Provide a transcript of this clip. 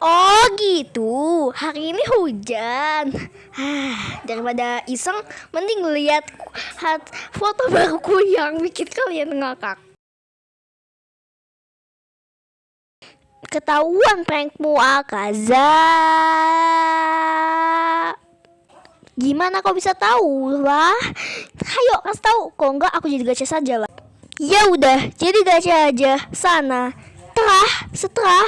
Oh gitu, hari ini hujan. Hah, daripada iseng, mending lihat foto baruku yang bikin kalian ngakak. Ketahuan prankmu Akaza. Gimana kau bisa tahu lah? Ayo kasih tahu. Kok enggak aku jadi gacha saja lah. Ya udah, jadi gacha aja. Sana. Telah, setelah